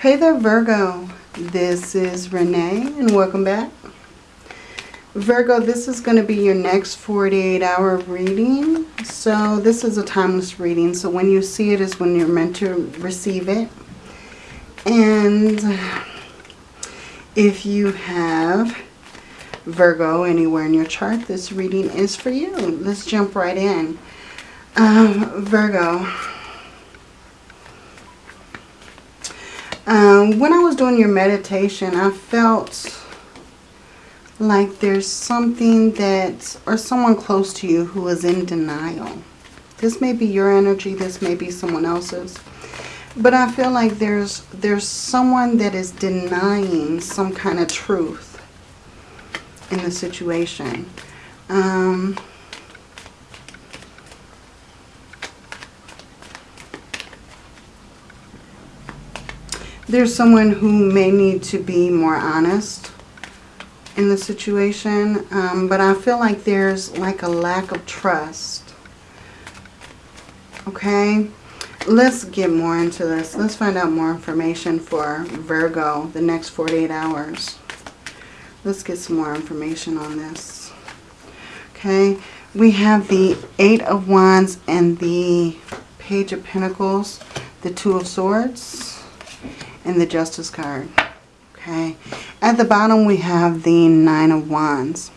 Hey there, Virgo. This is Renee, and welcome back. Virgo, this is going to be your next 48 hour reading. So this is a timeless reading. So when you see it is when you're meant to receive it. And if you have Virgo anywhere in your chart, this reading is for you. Let's jump right in. Um, Virgo. Um, when I was doing your meditation, I felt like there's something that, or someone close to you who is in denial. This may be your energy, this may be someone else's. But I feel like there's there's someone that is denying some kind of truth in the situation. Um, there's someone who may need to be more honest in the situation. Um, but I feel like there's like a lack of trust. Okay. Let's get more into this. Let's find out more information for Virgo the next 48 hours. Let's get some more information on this. Okay. We have the Eight of Wands and the Page of Pentacles, the Two of Swords, and the Justice card. Okay. At the bottom we have the Nine of Wands.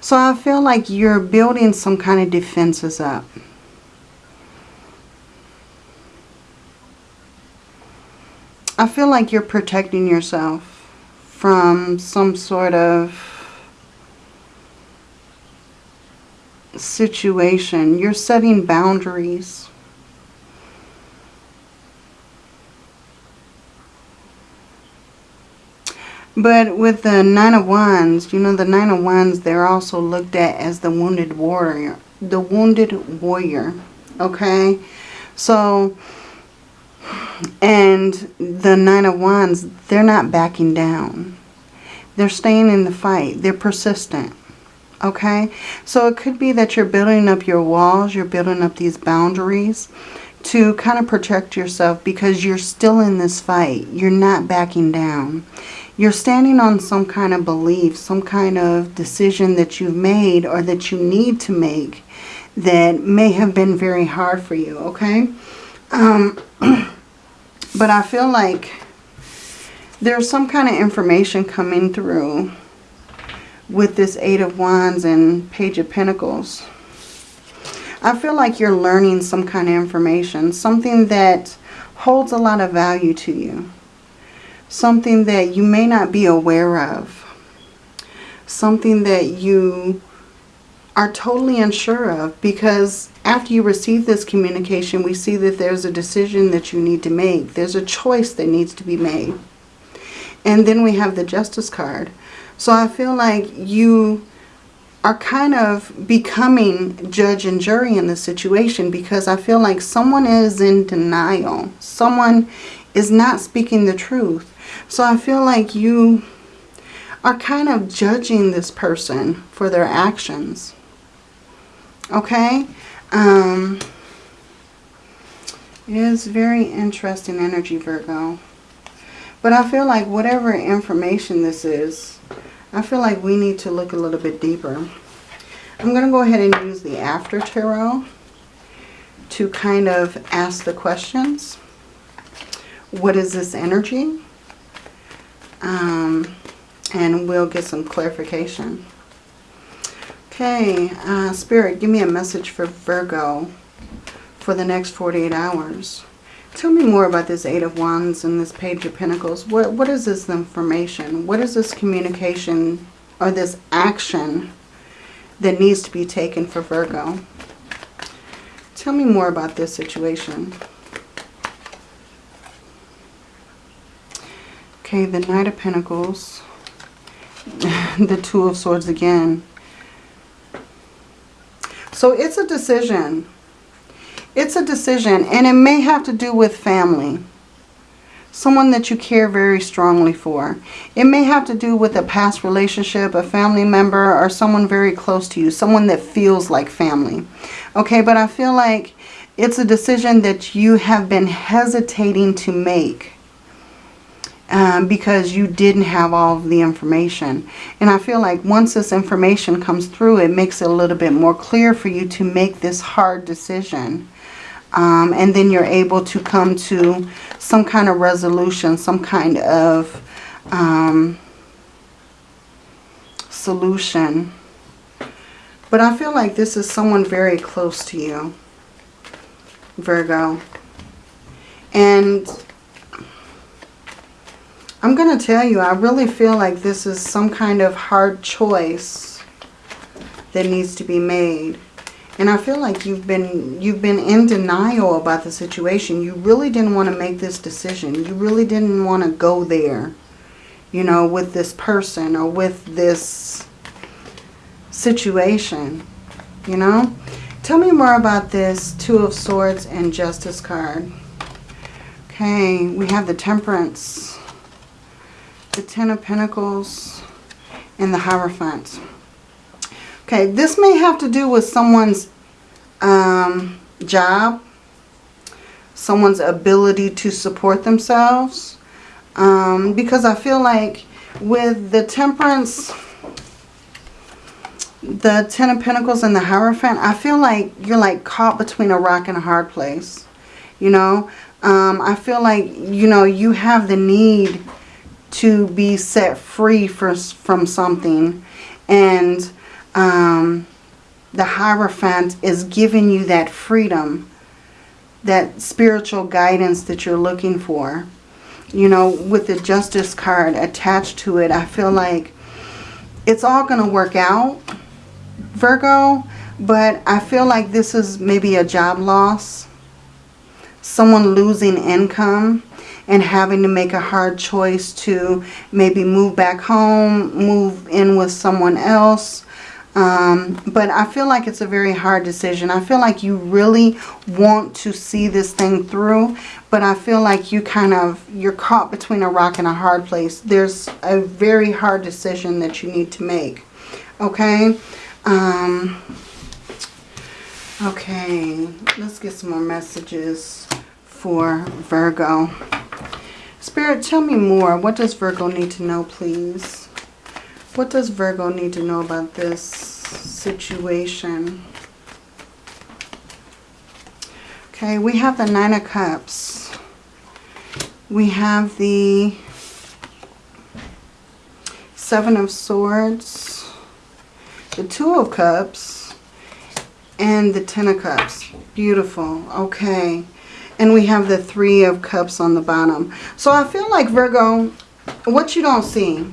So I feel like you're building some kind of defenses up. I feel like you're protecting yourself from some sort of situation. You're setting boundaries. But with the Nine of Wands, you know, the Nine of Wands, they're also looked at as the wounded warrior. The wounded warrior. Okay? So, and the Nine of Wands, they're not backing down. They're staying in the fight. They're persistent. Okay? So it could be that you're building up your walls. You're building up these boundaries to kind of protect yourself because you're still in this fight. You're not backing down. You're standing on some kind of belief, some kind of decision that you've made or that you need to make that may have been very hard for you, okay? Um, but I feel like there's some kind of information coming through with this Eight of Wands and Page of Pentacles. I feel like you're learning some kind of information, something that holds a lot of value to you something that you may not be aware of, something that you are totally unsure of because after you receive this communication, we see that there's a decision that you need to make. There's a choice that needs to be made. And then we have the Justice card. So I feel like you are kind of becoming judge and jury in this situation because I feel like someone is in denial. Someone is not speaking the truth. So I feel like you are kind of judging this person for their actions. Okay? Um, it is very interesting energy, Virgo. But I feel like whatever information this is, I feel like we need to look a little bit deeper. I'm going to go ahead and use the After Tarot to kind of ask the questions. What is this energy? Um, and we'll get some clarification. Okay, uh, Spirit, give me a message for Virgo for the next 48 hours. Tell me more about this Eight of Wands and this Page of Pentacles. What, what is this information? What is this communication or this action that needs to be taken for Virgo? Tell me more about this situation. Okay, the Knight of Pentacles. the Two of Swords again. So it's a decision. It's a decision. And it may have to do with family. Someone that you care very strongly for. It may have to do with a past relationship, a family member, or someone very close to you. Someone that feels like family. Okay, but I feel like it's a decision that you have been hesitating to make um, because you didn't have all of the information. And I feel like once this information comes through, it makes it a little bit more clear for you to make this hard decision. Um, and then you're able to come to some kind of resolution, some kind of um, solution. But I feel like this is someone very close to you, Virgo. And I'm going to tell you, I really feel like this is some kind of hard choice that needs to be made. And I feel like you've been you've been in denial about the situation. You really didn't want to make this decision. You really didn't want to go there, you know, with this person or with this situation, you know. Tell me more about this Two of Swords and Justice card. Okay, we have the Temperance the Ten of Pentacles, and the Hierophant. Okay, this may have to do with someone's um, job, someone's ability to support themselves. Um, because I feel like with the Temperance, the Ten of Pentacles and the Hierophant, I feel like you're like caught between a rock and a hard place. You know, um, I feel like, you know, you have the need to be set free for, from something. And um, the Hierophant is giving you that freedom, that spiritual guidance that you're looking for. You know, with the Justice card attached to it, I feel like it's all going to work out, Virgo. But I feel like this is maybe a job loss. Someone losing income and having to make a hard choice to maybe move back home, move in with someone else. Um, but I feel like it's a very hard decision. I feel like you really want to see this thing through, but I feel like you kind of, you're caught between a rock and a hard place. There's a very hard decision that you need to make. Okay? Um, okay, let's get some more messages for Virgo. Spirit, tell me more. What does Virgo need to know, please? What does Virgo need to know about this situation? Okay, we have the Nine of Cups. We have the Seven of Swords, the Two of Cups, and the Ten of Cups. Beautiful. Okay. And we have the Three of Cups on the bottom. So I feel like, Virgo, what you don't see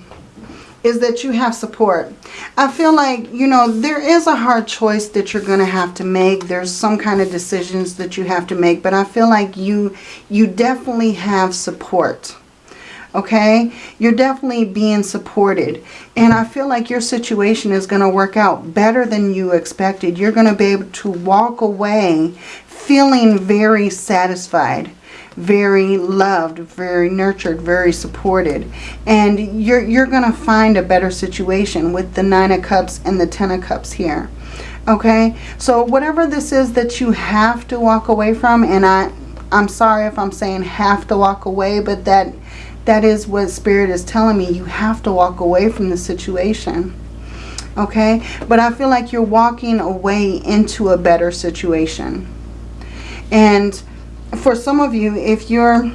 is that you have support. I feel like, you know, there is a hard choice that you're going to have to make. There's some kind of decisions that you have to make. But I feel like you, you definitely have support. Okay? You're definitely being supported. And I feel like your situation is going to work out better than you expected. You're going to be able to walk away feeling very satisfied, very loved, very nurtured, very supported. And you're, you're going to find a better situation with the Nine of Cups and the Ten of Cups here. Okay, so whatever this is that you have to walk away from, and I, I'm sorry if I'm saying have to walk away, but that that is what Spirit is telling me. You have to walk away from the situation. Okay, but I feel like you're walking away into a better situation. And for some of you, if you're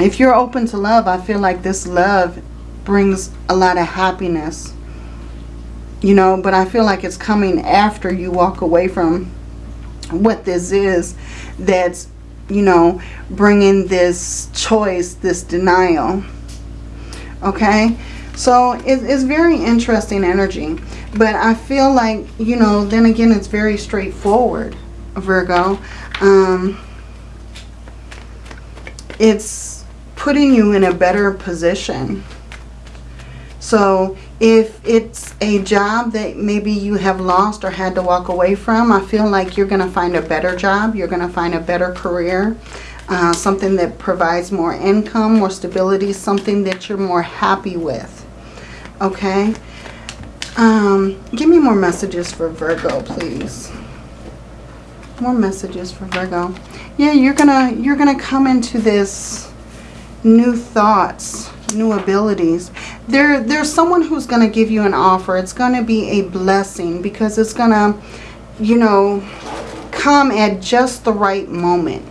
if you're open to love, I feel like this love brings a lot of happiness. You know, but I feel like it's coming after you walk away from what this is that's, you know, bringing this choice, this denial. Okay? So it, it's very interesting energy. But I feel like, you know, then again, it's very straightforward, Virgo um, it's putting you in a better position. So if it's a job that maybe you have lost or had to walk away from, I feel like you're going to find a better job. You're going to find a better career. Uh, something that provides more income, more stability, something that you're more happy with. Okay? Um, give me more messages for Virgo, please more messages for Virgo. Yeah, you're gonna you're gonna come into this new thoughts, new abilities. There, there's someone who's going to give you an offer. It's going to be a blessing because it's going to, you know, come at just the right moment,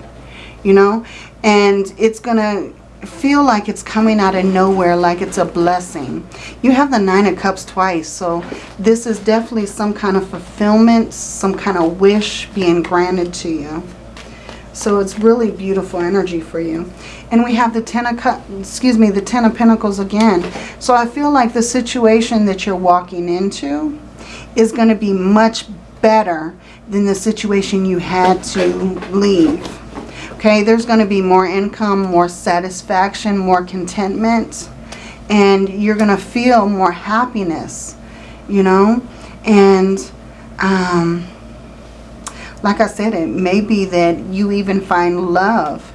you know, and it's going to feel like it's coming out of nowhere, like it's a blessing. You have the Nine of Cups twice, so this is definitely some kind of fulfillment, some kind of wish being granted to you. So it's really beautiful energy for you. And we have the Ten of Cups, excuse me, the Ten of Pentacles again. So I feel like the situation that you're walking into is going to be much better than the situation you had to leave. Okay, there's going to be more income, more satisfaction, more contentment. And you're going to feel more happiness, you know. And um, like I said, it may be that you even find love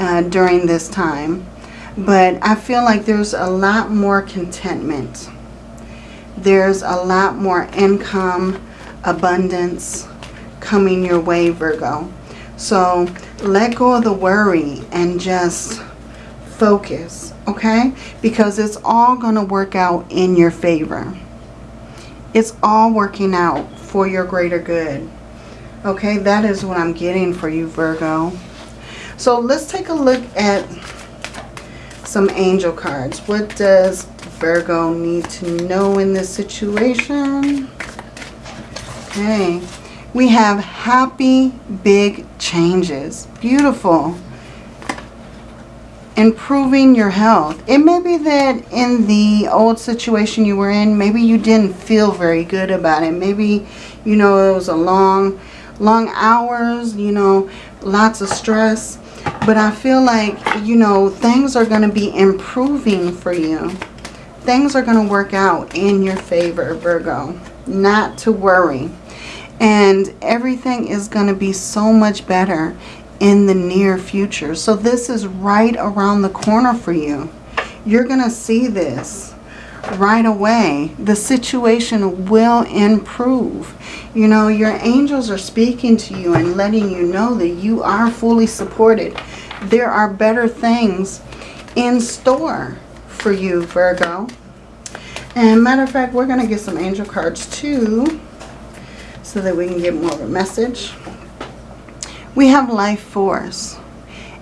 uh, during this time. But I feel like there's a lot more contentment. There's a lot more income, abundance coming your way, Virgo. So let go of the worry and just focus, okay? Because it's all going to work out in your favor. It's all working out for your greater good. Okay, that is what I'm getting for you, Virgo. So let's take a look at some angel cards. What does Virgo need to know in this situation? Okay, we have happy big changes. Beautiful. Improving your health. It may be that in the old situation you were in, maybe you didn't feel very good about it. Maybe, you know, it was a long, long hours, you know, lots of stress. But I feel like, you know, things are going to be improving for you. Things are going to work out in your favor, Virgo. Not to worry. And everything is going to be so much better in the near future. So this is right around the corner for you. You're going to see this right away. The situation will improve. You know, your angels are speaking to you and letting you know that you are fully supported. There are better things in store for you, Virgo. And matter of fact, we're going to get some angel cards too so that we can get more of a message. We have life force.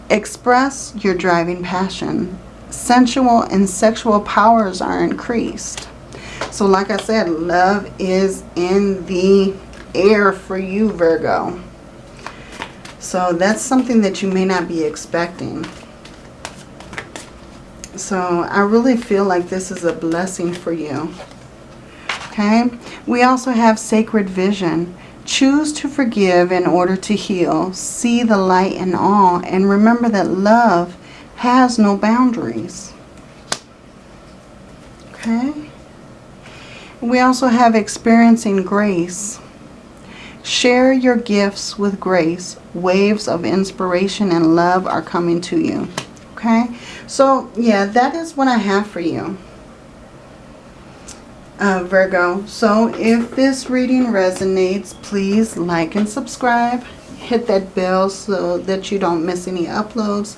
Express your driving passion. Sensual and sexual powers are increased. So like I said, love is in the air for you, Virgo. So that's something that you may not be expecting. So I really feel like this is a blessing for you. Okay. We also have sacred vision. Choose to forgive in order to heal. See the light in all. And remember that love has no boundaries. Okay. We also have experiencing grace. Share your gifts with grace. Waves of inspiration and love are coming to you. Okay. So, yeah, that is what I have for you uh, Virgo. So if this reading resonates, please like and subscribe. Hit that bell so that you don't miss any uploads.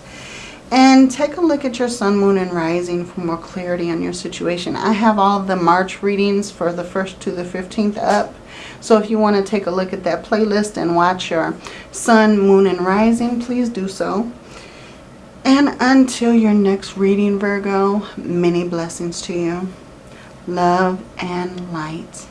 And take a look at your sun, moon, and rising for more clarity on your situation. I have all the March readings for the 1st to the 15th up. So if you want to take a look at that playlist and watch your sun, moon, and rising, please do so. And until your next reading, Virgo, many blessings to you love, and light.